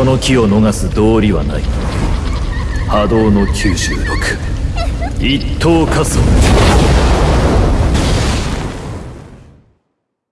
この木を逃す道理はない。波動の96一等仮想